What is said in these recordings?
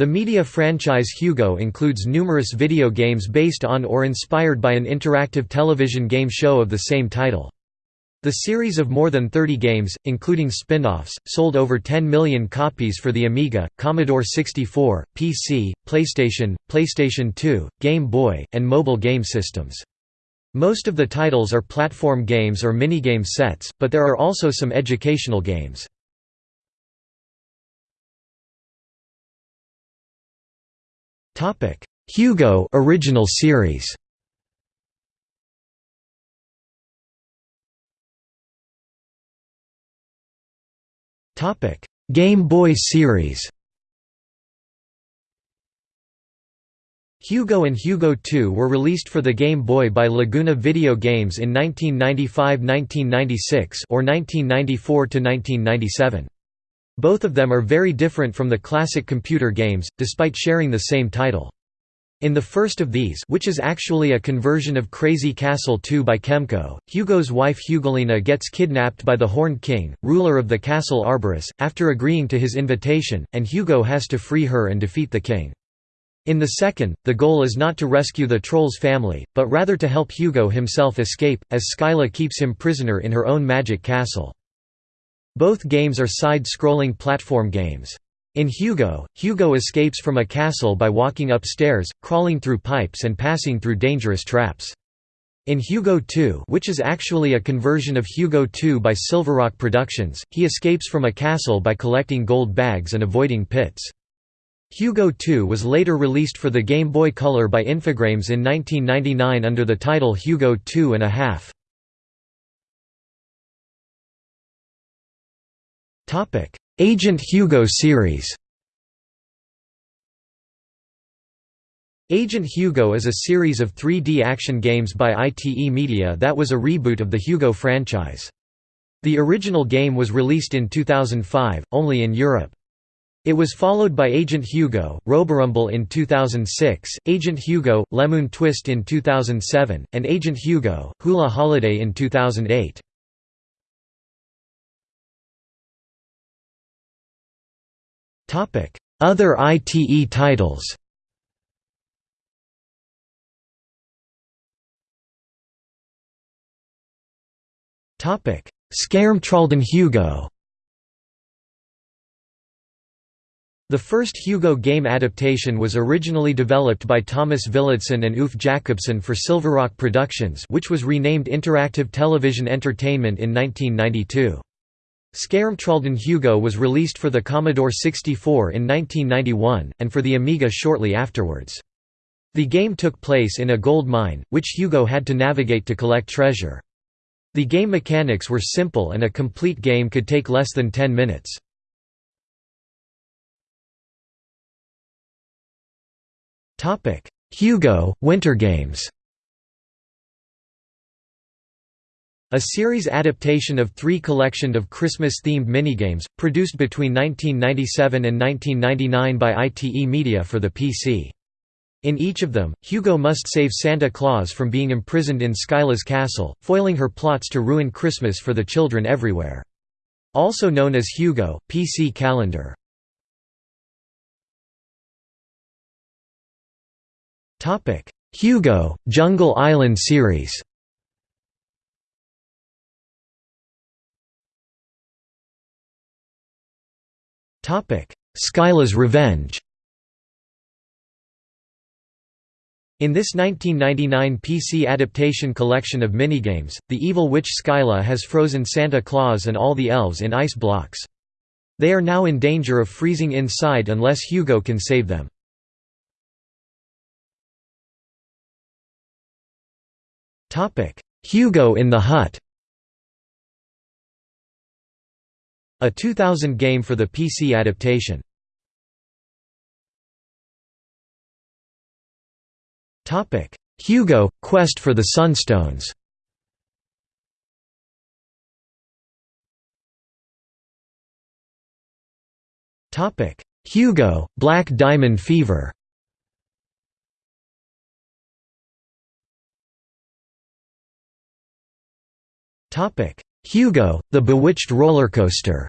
The media franchise Hugo includes numerous video games based on or inspired by an interactive television game show of the same title. The series of more than 30 games, including spin-offs, sold over 10 million copies for the Amiga, Commodore 64, PC, PlayStation, PlayStation 2, Game Boy, and mobile game systems. Most of the titles are platform games or minigame sets, but there are also some educational games. Hugo original series. Topic: Game Boy series. Hugo and Hugo 2 were released for the Game Boy by Laguna Video Games in 1995–1996 or 1994–1997. Both of them are very different from the classic computer games, despite sharing the same title. In the first of these which is actually a conversion of Crazy Castle 2 by Kemco, Hugo's wife Hugolina gets kidnapped by the Horned King, ruler of the castle Arborus, after agreeing to his invitation, and Hugo has to free her and defeat the king. In the second, the goal is not to rescue the Troll's family, but rather to help Hugo himself escape, as Skyla keeps him prisoner in her own magic castle. Both games are side-scrolling platform games. In Hugo, Hugo escapes from a castle by walking upstairs, crawling through pipes and passing through dangerous traps. In Hugo 2 which is actually a conversion of Hugo 2 by Silverrock Productions, he escapes from a castle by collecting gold bags and avoiding pits. Hugo 2 was later released for the Game Boy Color by Infogrames in 1999 under the title Hugo 2 and a half. Agent Hugo series Agent Hugo is a series of 3D action games by ITE Media that was a reboot of the Hugo franchise. The original game was released in 2005, only in Europe. It was followed by Agent Hugo, Roborumble in 2006, Agent Hugo, Lemon Twist in 2007, and Agent Hugo, Hula Holiday in 2008. Other ITE titles. Skärmtrollen Hugo. The first Hugo game adaptation was originally developed by Thomas Villidsen and Ulf Jakobsson for Silverrock Productions which was renamed Interactive Television Entertainment in 1992. Skärmtrollen Hugo was released for the Commodore 64 in 1991, and for the Amiga shortly afterwards. The game took place in a gold mine, which Hugo had to navigate to collect treasure. The game mechanics were simple and a complete game could take less than 10 minutes. Hugo, Winter Games A series adaptation of three collection of Christmas-themed minigames, produced between 1997 and 1999 by ITE Media for the PC. In each of them, Hugo must save Santa Claus from being imprisoned in Skyla's castle, foiling her plots to ruin Christmas for the children everywhere. Also known as Hugo, PC Calendar. Hugo, Jungle Island series Skyla's Revenge In this 1999 PC adaptation collection of minigames, the evil witch Skyla has frozen Santa Claus and all the elves in ice blocks. They are now in danger of freezing inside unless Hugo can save them. Hugo in the Hut A 2000 game for the PC adaptation. Hugo – Quest for the Sunstones. Hugo – Black Diamond Fever Hugo, the Bewitched Rollercoaster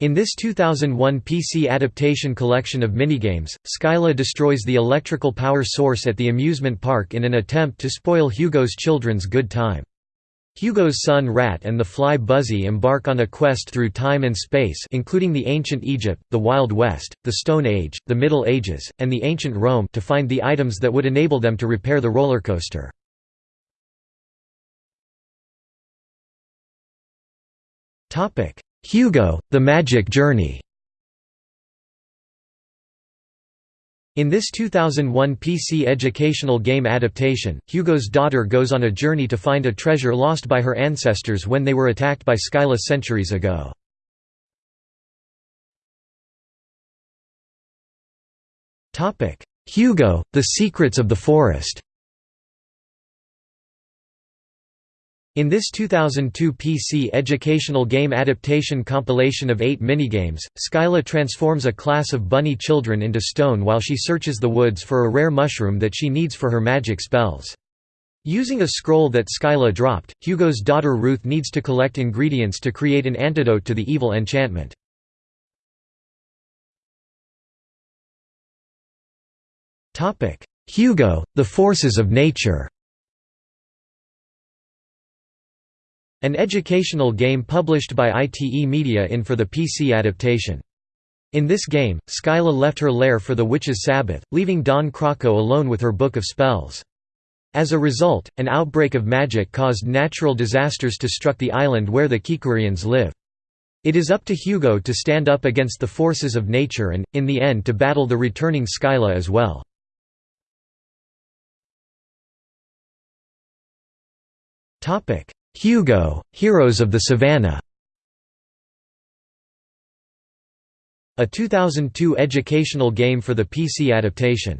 In this 2001 PC adaptation collection of minigames, Skyla destroys the electrical power source at the amusement park in an attempt to spoil Hugo's children's good time. Hugo's son Rat and the fly Buzzy embark on a quest through time and space including the ancient Egypt, the Wild West, the Stone Age, the Middle Ages, and the ancient Rome to find the items that would enable them to repair the roller coaster. Hugo, The Magic Journey. In this 2001 PC educational game adaptation, Hugo's daughter goes on a journey to find a treasure lost by her ancestors when they were attacked by Skyla centuries ago. Hugo, The Secrets of the Forest In this 2002 PC educational game adaptation compilation of eight minigames, Skyla transforms a class of bunny children into stone while she searches the woods for a rare mushroom that she needs for her magic spells. Using a scroll that Skyla dropped, Hugo's daughter Ruth needs to collect ingredients to create an antidote to the evil enchantment. Hugo, The Forces of Nature An educational game published by ITE Media in for the PC adaptation. In this game, Skyla left her lair for the Witch's Sabbath, leaving Don Croco alone with her Book of Spells. As a result, an outbreak of magic caused natural disasters to struck the island where the Kikurians live. It is up to Hugo to stand up against the forces of nature and, in the end to battle the returning Skyla as well. Hugo, Heroes of the Savannah A 2002 educational game for the PC adaptation.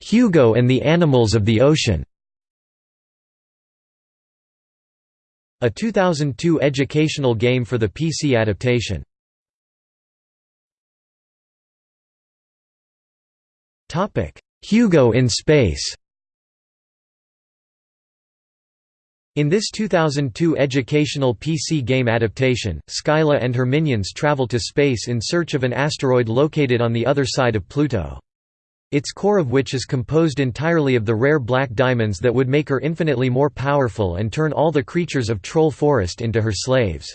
Hugo and the Animals of the Ocean A 2002 educational game for the PC adaptation. Topic: Hugo in Space In this 2002 educational PC game adaptation, Skyla and her minions travel to space in search of an asteroid located on the other side of Pluto. Its core of which is composed entirely of the rare black diamonds that would make her infinitely more powerful and turn all the creatures of Troll Forest into her slaves.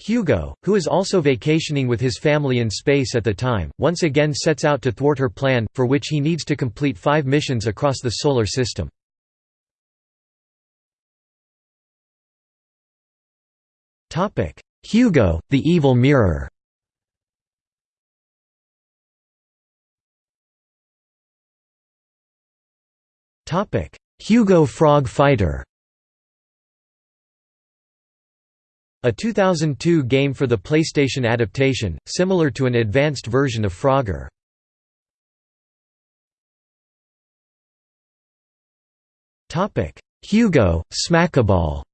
Hugo, who is also vacationing with his family in space at the time, once again sets out to thwart her plan, for which he needs to complete five missions across the Solar System. Hugo, the Evil Mirror. Hugo Frog Fighter A 2002 game for the PlayStation adaptation, similar to an advanced version of Frogger. Hugo, Smackaball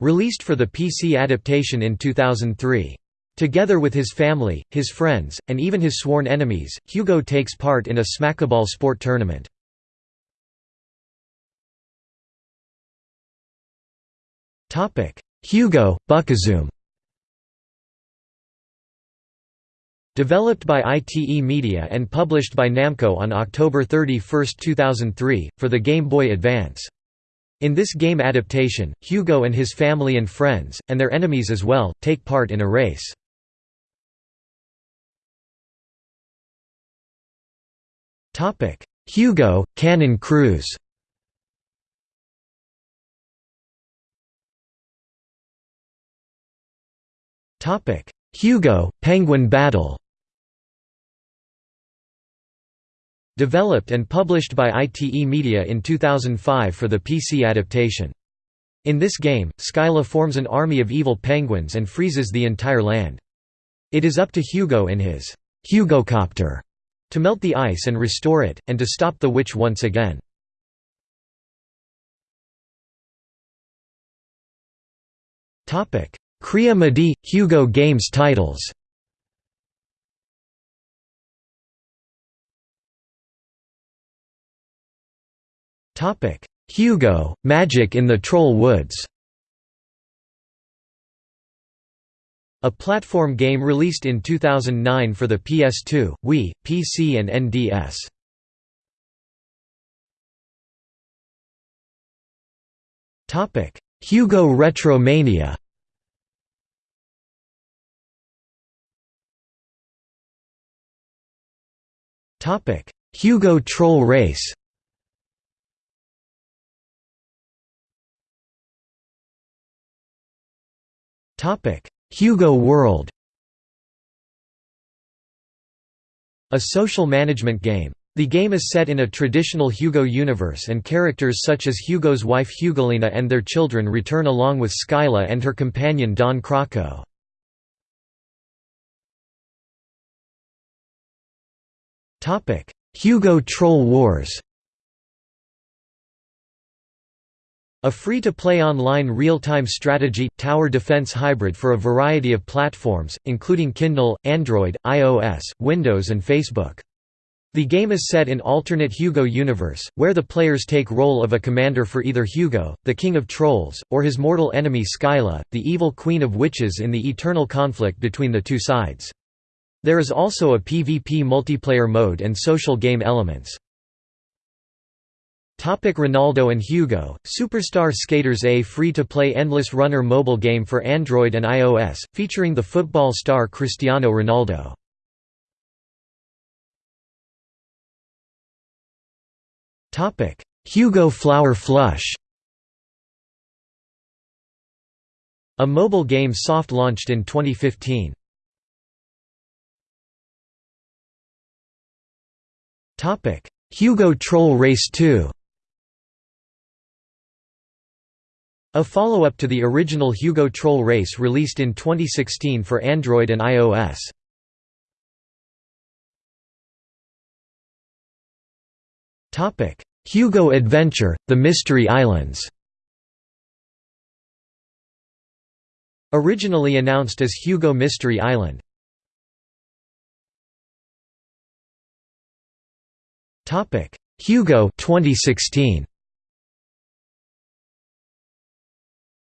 Released for the PC adaptation in 2003. Together with his family, his friends, and even his sworn enemies, Hugo takes part in a smackaball sport tournament. Hugo, Bukazoom Developed by ITE Media and published by Namco on October 31, 2003, for the Game Boy Advance. In this game adaptation, Hugo and his family and friends, and their enemies as well, take part in a race. Hugo, Cannon Cruise Hugo, Penguin Battle Developed and published by ITE Media in 2005 for the PC adaptation. In this game, Skyla forms an army of evil penguins and freezes the entire land. It is up to Hugo in his Hugocopter to melt the ice and restore it, and to stop the witch once again. Kria Madi – Hugo Games titles. Hugo, Magic in the Troll Woods. A platform game released in 2009 for the PS2, Wii, PC and NDS. Hugo Retromania Hugo Troll Race Hugo World A social management game. The game is set in a traditional Hugo universe and characters such as Hugo's wife Hugolina and their children return along with Skyla and her companion Don Croco. Hugo Troll Wars A free-to-play online real-time strategy, tower defense hybrid for a variety of platforms, including Kindle, Android, iOS, Windows and Facebook. The game is set in alternate Hugo universe, where the players take role of a commander for either Hugo, the king of trolls, or his mortal enemy Skyla, the evil queen of witches in the eternal conflict between the two sides. There is also a PvP multiplayer mode and social game elements. Topic Ronaldo and Hugo, Superstar Skaters A free-to-play endless runner mobile game for Android and iOS, featuring the football star Cristiano Ronaldo. Hugo Flower Flush A mobile game soft-launched in 2015. Hugo Troll Race 2 A follow-up to the original Hugo Troll Race released in 2016 for Android and iOS. Topic: Hugo Adventure – The Mystery Islands Originally announced as Hugo Mystery Island. Hugo 2016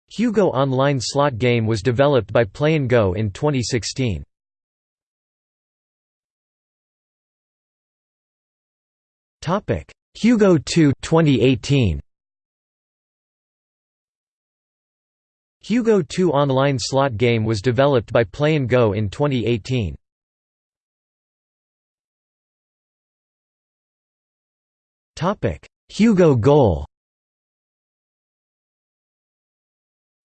Hugo online slot game was developed by Play'n GO in 2016. Topic: Hugo 2 2018. Hugo 2 online slot game was developed by Play'n GO in 2018. Topic: Hugo Goal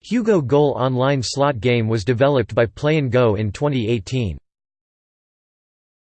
Hugo Goal online slot game was developed by Play'n GO in 2018.